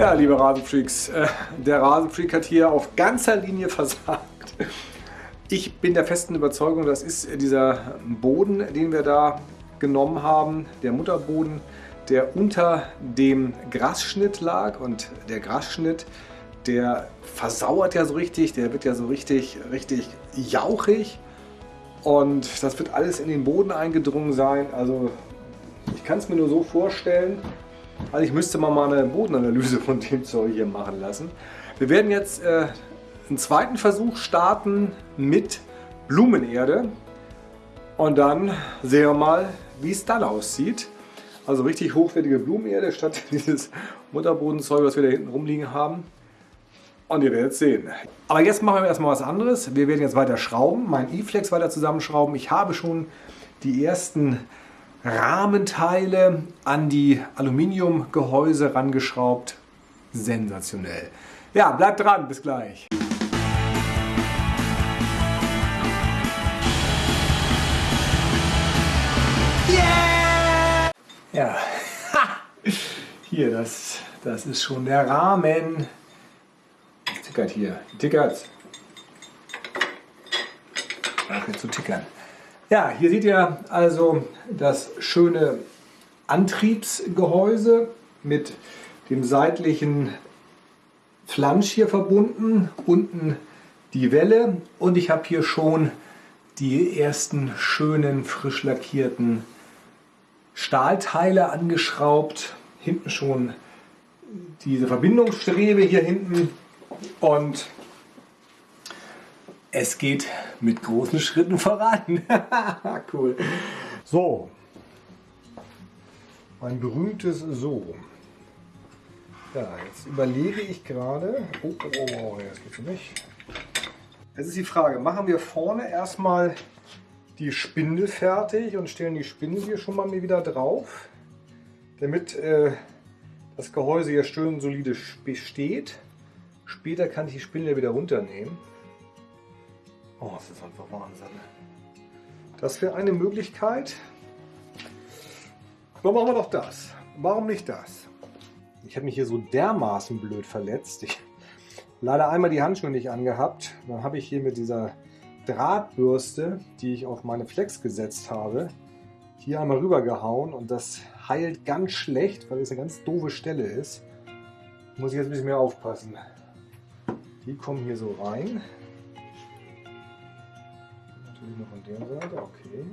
Ja, liebe Rasenfreaks, äh, der Rasenfreak hat hier auf ganzer Linie versagt. Ich bin der festen Überzeugung, das ist dieser Boden, den wir da genommen haben, der Mutterboden, der unter dem Grasschnitt lag und der Grasschnitt, der versauert ja so richtig, der wird ja so richtig, richtig jauchig und das wird alles in den Boden eingedrungen sein. Also ich kann es mir nur so vorstellen, also ich müsste mal eine Bodenanalyse von dem Zeug hier machen lassen. Wir werden jetzt äh, einen zweiten Versuch starten mit Blumenerde und dann sehen wir mal, wie es dann aussieht. Also richtig hochwertige Blumenerde statt dieses Mutterbodenzeug, was wir da hinten rumliegen haben. Und ihr werdet sehen. Aber jetzt machen wir erstmal was anderes. Wir werden jetzt weiter schrauben, mein E-Flex weiter zusammenschrauben. Ich habe schon die ersten Rahmenteile an die Aluminiumgehäuse rangeschraubt. Sensationell. Ja, bleibt dran, bis gleich. Yeah! Ja, hier, das, das ist schon der Rahmen tickert hier. Tickert. Ach, jetzt zu tickern. Ja, hier seht ihr also das schöne Antriebsgehäuse mit dem seitlichen Flansch hier verbunden. Unten die Welle und ich habe hier schon die ersten schönen frisch lackierten Stahlteile angeschraubt. Hinten schon diese Verbindungsstrebe hier hinten und es geht mit großen Schritten voran. cool. So, mein berühmtes So. Ja, jetzt überlege ich gerade. Oh, oh, oh, oh, das geht nicht. Jetzt ist die Frage, machen wir vorne erstmal die Spindel fertig und stellen die Spindel hier schon mal wieder drauf, damit äh, das Gehäuse hier schön solide steht. Später kann ich die Spindel wieder runternehmen. Oh, das ist einfach Wahnsinn. Das wäre eine Möglichkeit. Dann machen wir doch das. Warum nicht das? Ich habe mich hier so dermaßen blöd verletzt. Ich leider einmal die Handschuhe nicht angehabt. Dann habe ich hier mit dieser Drahtbürste, die ich auf meine Flex gesetzt habe, hier einmal rüber gehauen und das heilt ganz schlecht, weil es eine ganz doofe Stelle ist. Muss ich jetzt ein bisschen mehr aufpassen. Die kommen hier so rein. Noch an der Seite, okay.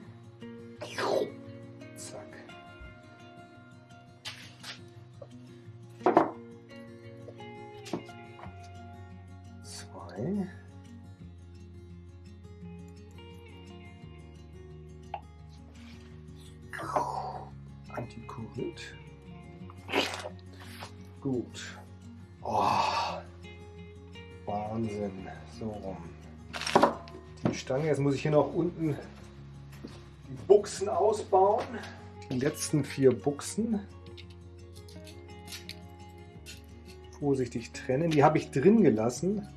Stange, jetzt muss ich hier noch unten die Buchsen ausbauen. Die letzten vier Buchsen. Vorsichtig trennen. Die habe ich drin gelassen.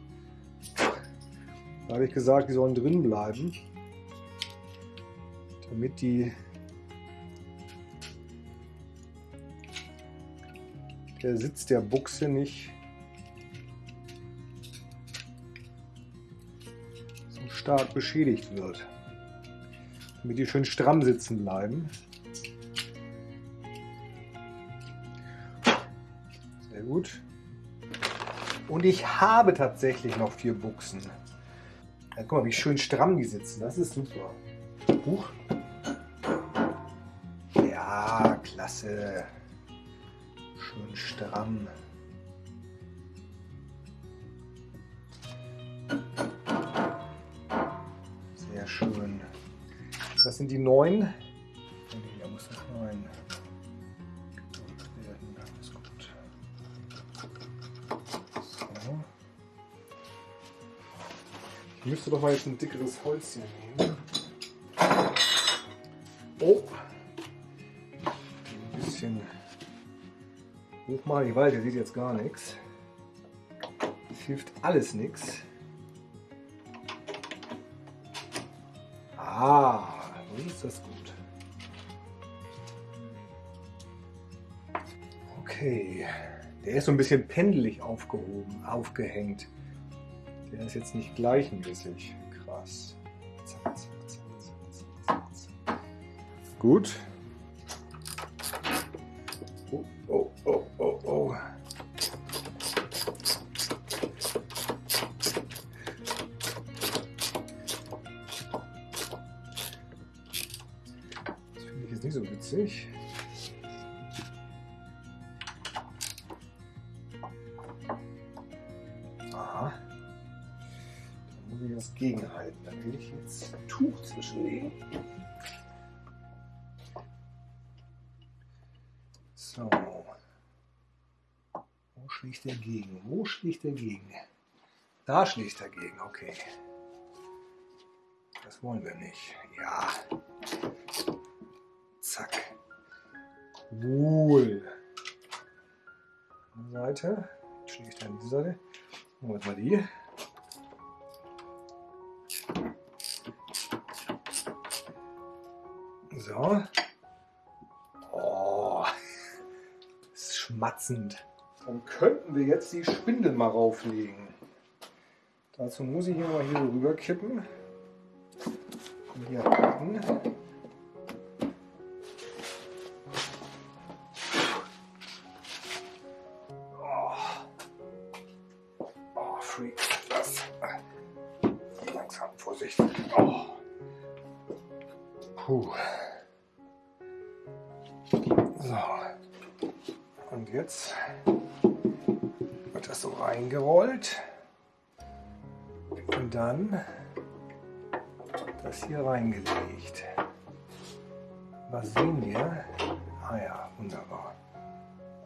Da habe ich gesagt, die sollen drin bleiben. Damit die der Sitz der Buchse nicht stark beschädigt wird. Damit die schön stramm sitzen bleiben. Sehr gut. Und ich habe tatsächlich noch vier Buchsen. Ja, guck mal, wie schön stramm die sitzen. Das ist super. Huch. Ja, klasse. Schön stramm. Schön. Das sind die neun. Da muss das neun. Ich müsste doch mal jetzt ein dickeres Holz hier nehmen. Oh! Ein bisschen hoch machen. Ich weiß, ihr seht jetzt gar nichts. Es hilft alles nichts. Ist das gut. Okay. Der ist so ein bisschen pendelig aufgehoben, aufgehängt. Der ist jetzt nicht gleichmäßig. Krass. Zack, zack, zack, zack, zack. Gut. Schlägt gegen? Wo schlägt der gegen? Da schlägt er gegen, okay. Das wollen wir nicht. Ja. Zack. Wohl. Seite. Schlägt er an die Seite. Machen wir mal die. So. Oh, das ist schmatzend. Dann könnten wir jetzt die Spindel mal rauflegen. Dazu muss ich hier mal hier rüber kippen. Und hier halten. Oh. Oh, Freak. Das. Langsam, Vorsicht. Oh. Puh. So. Und jetzt reingerollt. Und dann das hier reingelegt. Was sehen wir? Ah ja, wunderbar.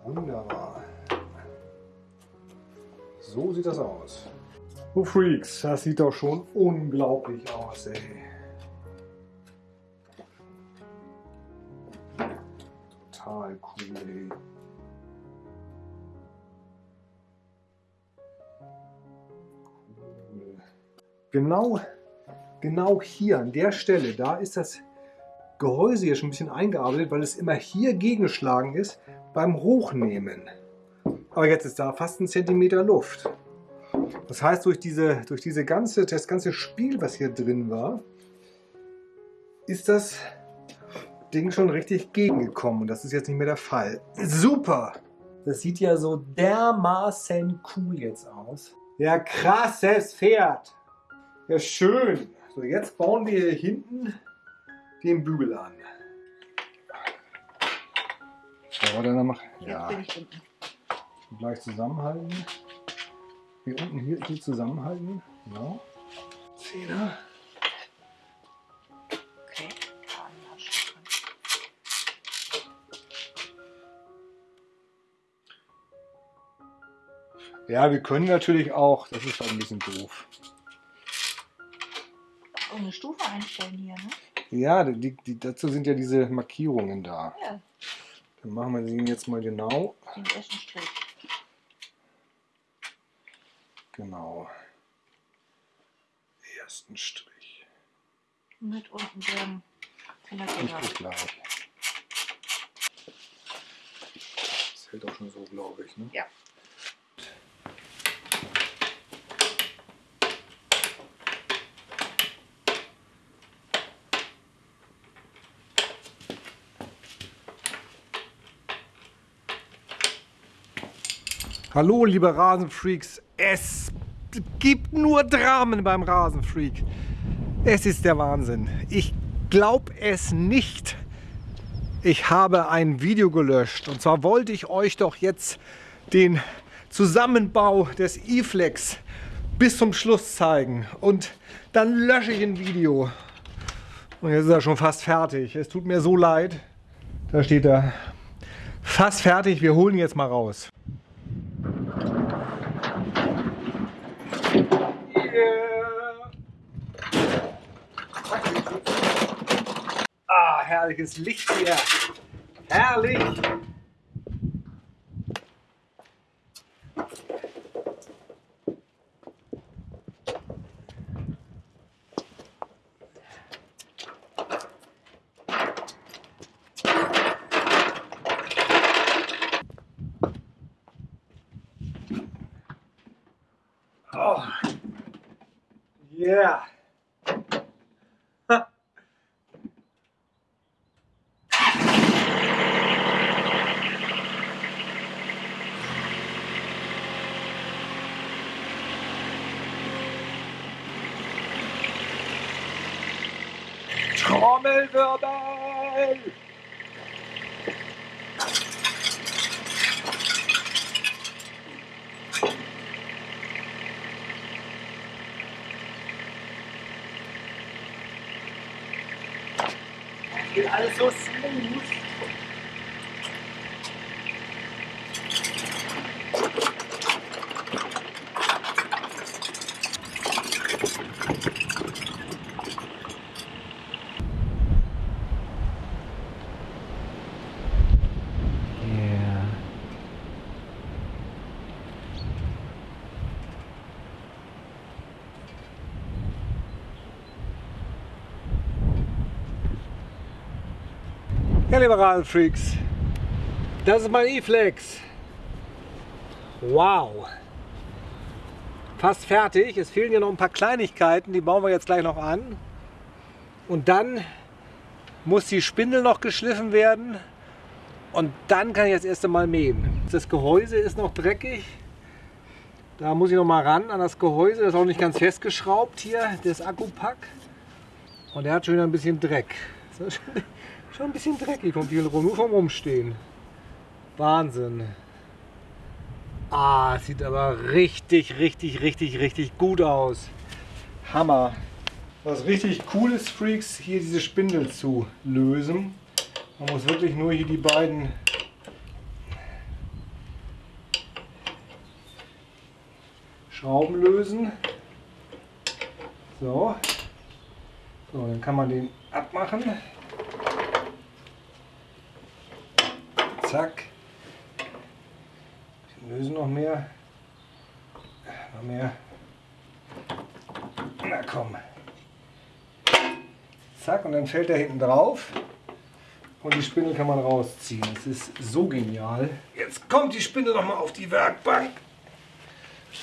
Wunderbar. So sieht das aus. Oh Freaks, das sieht doch schon unglaublich aus, ey. Total cool, ey. Genau, genau hier an der Stelle, da ist das Gehäuse hier schon ein bisschen eingearbeitet, weil es immer hier gegengeschlagen ist beim Hochnehmen. Aber jetzt ist da fast ein Zentimeter Luft. Das heißt, durch, diese, durch diese ganze, das ganze Spiel, was hier drin war, ist das Ding schon richtig gegengekommen. Und das ist jetzt nicht mehr der Fall. Super! Das sieht ja so dermaßen cool jetzt aus. Ja, krasses Pferd. Ja, schön. So, jetzt bauen wir hier hinten den Bügel an. So, warte, dann mach. Ja. Unten. Gleich zusammenhalten. Hier unten hier, hier zusammenhalten. Genau. Zehner. Okay. Ja. Ja, wir können natürlich auch, das ist halt ein bisschen doof. Eine Stufe einstellen hier, ne? Ja, die, die, dazu sind ja diese Markierungen da. Ja, Dann machen wir sie jetzt mal genau. den ersten Strich. Genau. Ersten Strich. Mit unten dem Ich gleich. Das hält auch schon so, glaube ich. Ne? Ja. Hallo, liebe Rasenfreaks. Es gibt nur Dramen beim Rasenfreak. Es ist der Wahnsinn. Ich glaube es nicht. Ich habe ein Video gelöscht. Und zwar wollte ich euch doch jetzt den Zusammenbau des E-Flex bis zum Schluss zeigen. Und dann lösche ich ein Video. Und jetzt ist er schon fast fertig. Es tut mir so leid. Da steht er. Fast fertig. Wir holen jetzt mal raus. Ah, herrliches Licht hier. Herrlich. Yeah. Ha. Trommelwirbel! Geht alles so smooth. Rasenfreaks, das ist mein E-Flex. Wow. Fast fertig. Es fehlen ja noch ein paar Kleinigkeiten, die bauen wir jetzt gleich noch an. Und dann muss die Spindel noch geschliffen werden. Und dann kann ich das erste Mal mähen. Das Gehäuse ist noch dreckig. Da muss ich noch mal ran an das Gehäuse. Das ist auch nicht ganz festgeschraubt hier, das Akkupack. Und der hat schon wieder ein bisschen Dreck. Schon, ein bisschen dreckig viel rum, nur vom Rumstehen. Wahnsinn. Ah, sieht aber richtig, richtig, richtig, richtig gut aus. Hammer. Was richtig cool ist, Freaks, hier diese Spindel zu lösen. Man muss wirklich nur hier die beiden Schrauben lösen. So. So, dann kann man den abmachen. Zack. Wir lösen noch mehr. Noch mehr. Na komm. Zack, und dann fällt er hinten drauf. Und die Spindel kann man rausziehen. Das ist so genial. Jetzt kommt die Spindel noch mal auf die Werkbank.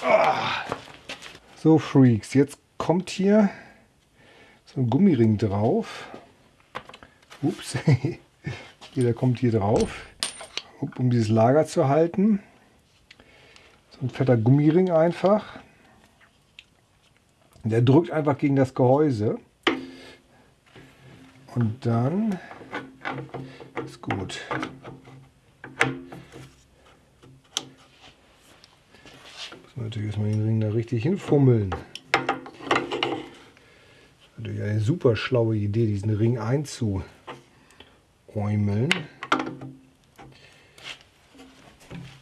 Ah. So Freaks, jetzt kommt hier so ein Gummiring drauf. Ups, jeder kommt hier drauf, um dieses Lager zu halten. So ein fetter Gummiring einfach. Der drückt einfach gegen das Gehäuse. Und dann ist gut. Muss man natürlich erstmal den Ring da richtig hinfummeln. Natürlich eine super schlaue Idee, diesen Ring einzuäumeln.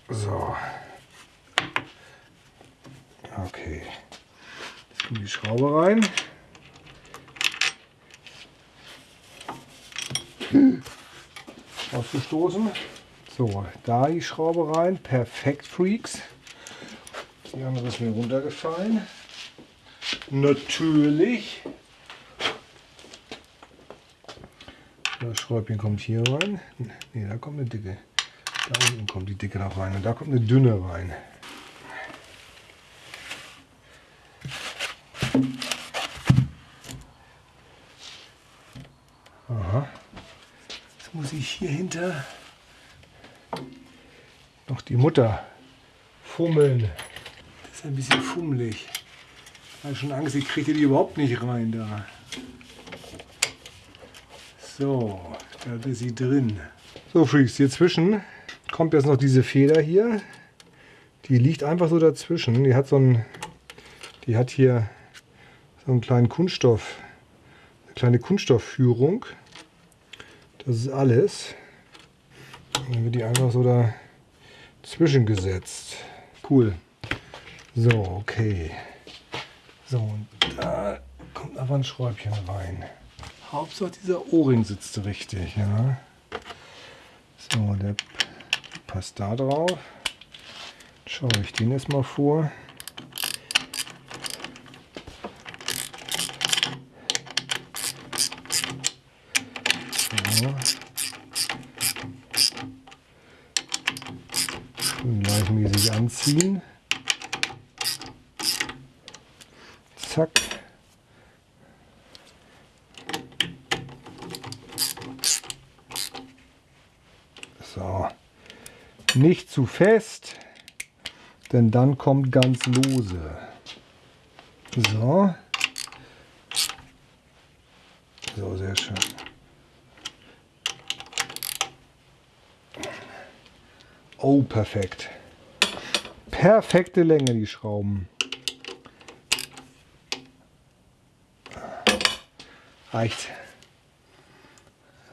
So. Okay. Jetzt kommt die Schraube rein. Ausgestoßen. So, da die Schraube rein. Perfekt, Freaks. Die andere ist mir runtergefallen. Natürlich. Das Schräubchen kommt hier rein. Ne, da kommt eine dicke. Da unten kommt die dicke noch rein und da kommt eine dünne rein. Aha. Jetzt muss ich hier hinter noch die Mutter fummeln. Das ist ein bisschen fummelig. Ich habe schon Angst, ich kriege die überhaupt nicht rein da. So, da ist sie drin. So Freaks, hier zwischen kommt jetzt noch diese Feder hier. Die liegt einfach so dazwischen. Die hat so ein, die hat hier so einen kleinen Kunststoff, eine kleine Kunststoffführung. Das ist alles. Und dann wird die einfach so dazwischen gesetzt. Cool. So, okay. So, und da kommt einfach ein Schräubchen rein. Hauptsache dieser O-Ring sitzt richtig, ja. So, der passt da drauf. Schaue ich den jetzt mal vor. Gleichmäßig anziehen. Zack. Nicht zu fest, denn dann kommt ganz lose. So. So, sehr schön. Oh, perfekt. Perfekte Länge, die Schrauben. Reicht.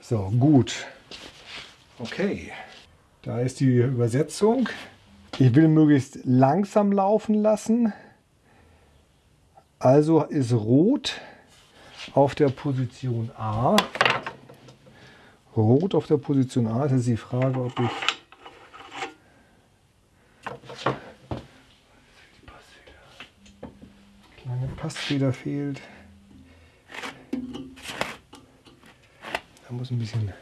So, gut. Okay. Da ist die Übersetzung. Ich will möglichst langsam laufen lassen. Also ist Rot auf der Position A. Rot auf der Position A. Das ist die Frage, ob ich kleine Passfeder fehlt. Da muss ein bisschen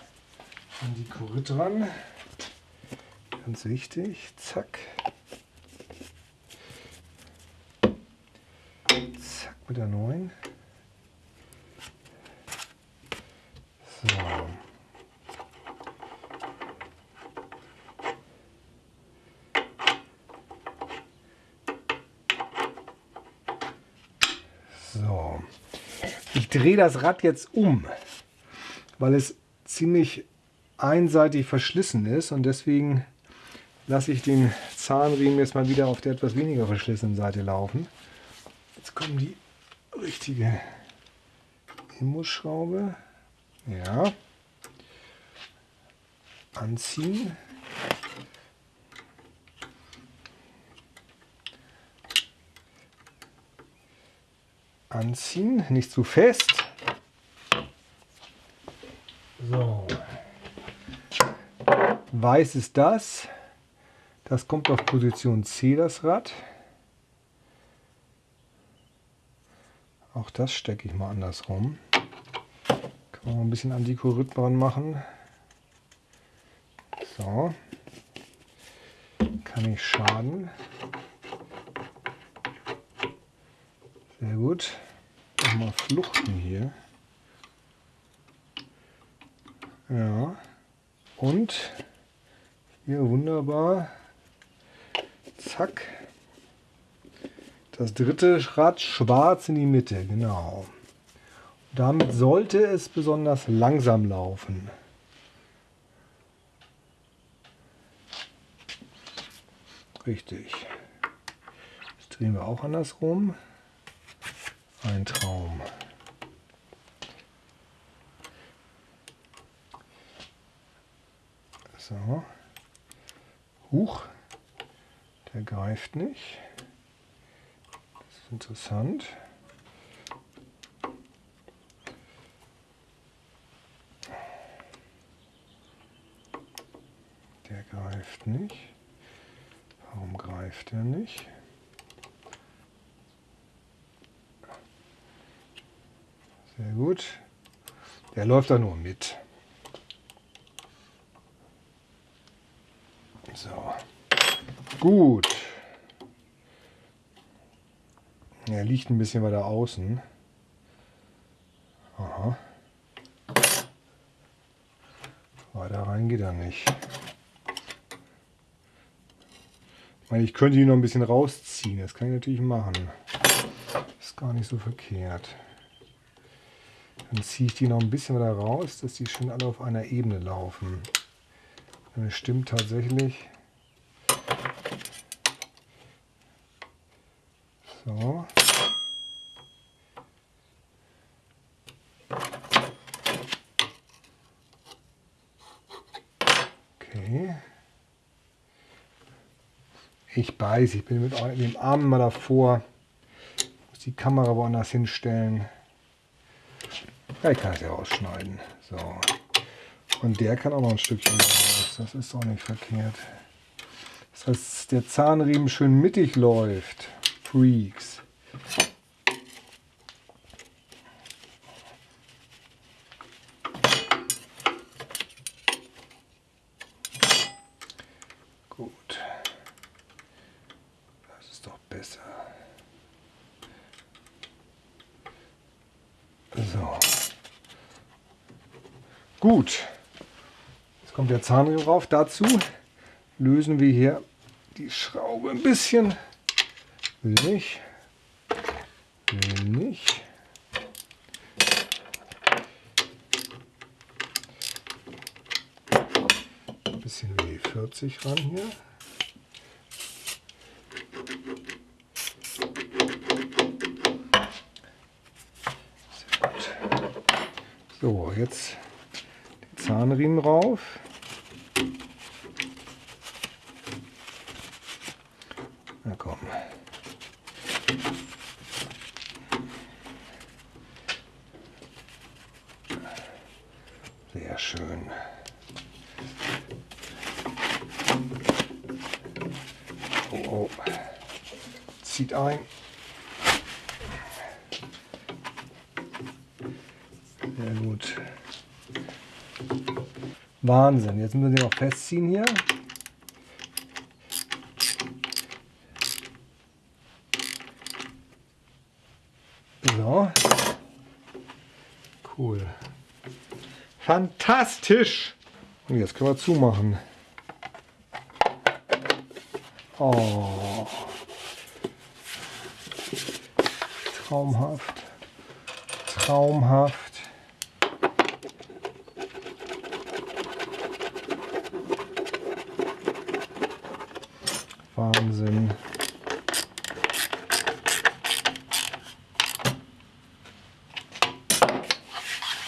an die Kurit ran. Ganz wichtig. Zack. Zack mit der neuen. So. So. Ich drehe das Rad jetzt um, weil es ziemlich einseitig verschlissen ist und deswegen lasse ich den Zahnriemen jetzt mal wieder auf der etwas weniger verschlissenen Seite laufen. Jetzt kommt die richtige Imbusschraube. Ja. Anziehen. Anziehen, nicht zu fest. So. Weiß ist das. Das kommt auf Position C, das Rad. Auch das stecke ich mal andersrum. Kann man ein bisschen Antikorit dran machen. So. Kann ich schaden. Sehr gut. Nochmal fluchten hier. Ja. Und hier wunderbar Zack. Das dritte Rad schwarz in die Mitte, genau. Damit sollte es besonders langsam laufen. Richtig. Das drehen wir auch andersrum. Ein Traum. So. Huch. Der greift nicht. Das ist interessant. Der greift nicht. Warum greift er nicht? Sehr gut. Der läuft da nur mit. So. Gut. Er liegt ein bisschen weiter außen. Aha. Weiter rein geht er nicht. Ich meine, ich könnte ihn noch ein bisschen rausziehen. Das kann ich natürlich machen. Ist gar nicht so verkehrt. Dann ziehe ich die noch ein bisschen weiter raus, dass die schön alle auf einer Ebene laufen. Es stimmt tatsächlich. So. Okay. Ich beiß, ich bin mit dem Arm mal davor. Muss die Kamera woanders hinstellen. Ich kann es ja ausschneiden. So. Und der kann auch noch ein Stückchen raus. Das ist auch nicht verkehrt. Das heißt, der Zahnriemen schön mittig läuft. Freaks. Gut. Das ist doch besser. So. Gut. Jetzt kommt der Zahnriemen rauf. Dazu lösen wir hier die Schraube ein bisschen. Will nicht. Will nicht. Bisschen W40 ran hier. So, jetzt die Zahnriemen rauf. Na komm. Sehr schön. Oh, oh. Zieht ein. Sehr gut. Wahnsinn. Jetzt müssen wir den noch festziehen hier. So. Cool. Fantastisch. Und jetzt können wir zumachen. Oh. Traumhaft. Traumhaft. Wahnsinn.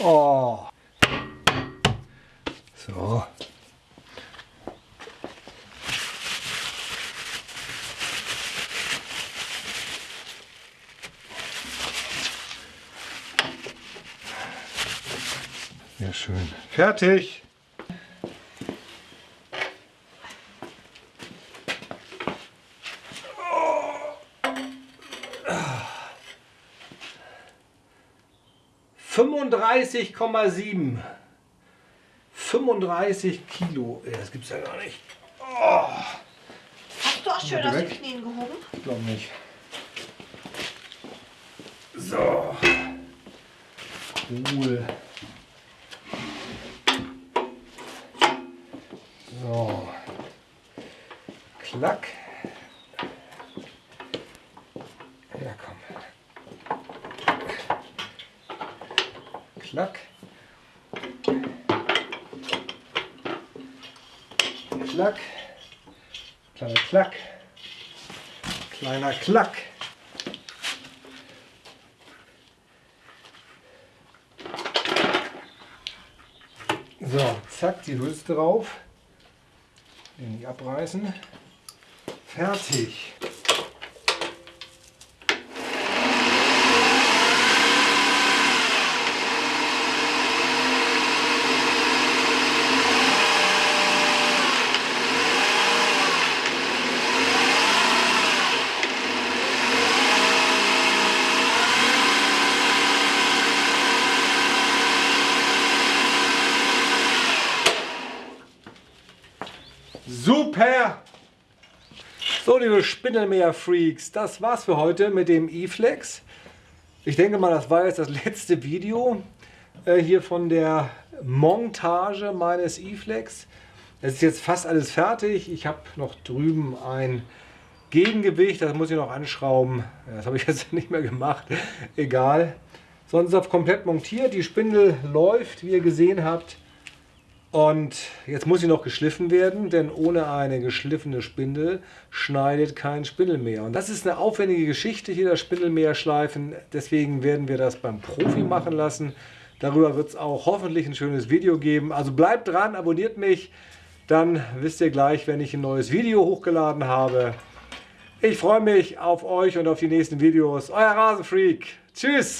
Oh. So. Sehr schön. Fertig. Fünfunddreißig Komma sieben. 35 Kilo. Das gibt's ja gar nicht. Hast du auch schön aus den. Knien gehoben? Ich glaube nicht. So. Cool. So. Klack. Ja, komm. Klack. Klack. Kleiner Klack. Kleiner Klack. So, zack, die Hülse drauf. Den nicht abreißen. Fertig. Super! So, liebe Spindelmeer-Freaks, das war's für heute mit dem E-Flex. Ich denke mal, das war jetzt das letzte Video äh, hier von der Montage meines E-Flex. Es ist jetzt fast alles fertig. Ich habe noch drüben ein Gegengewicht, das muss ich noch anschrauben. Das habe ich jetzt nicht mehr gemacht. Egal. Sonst ist es komplett montiert. Die Spindel läuft, wie ihr gesehen habt. Und jetzt muss sie noch geschliffen werden, denn ohne eine geschliffene Spindel schneidet kein Spindelmeer. Und das ist eine aufwendige Geschichte hier, das Spindelmeer schleifen. Deswegen werden wir das beim Profi machen lassen. Darüber wird es auch hoffentlich ein schönes Video geben. Also bleibt dran, abonniert mich. Dann wisst ihr gleich, wenn ich ein neues Video hochgeladen habe. Ich freue mich auf euch und auf die nächsten Videos. Euer Rasenfreak. Tschüss.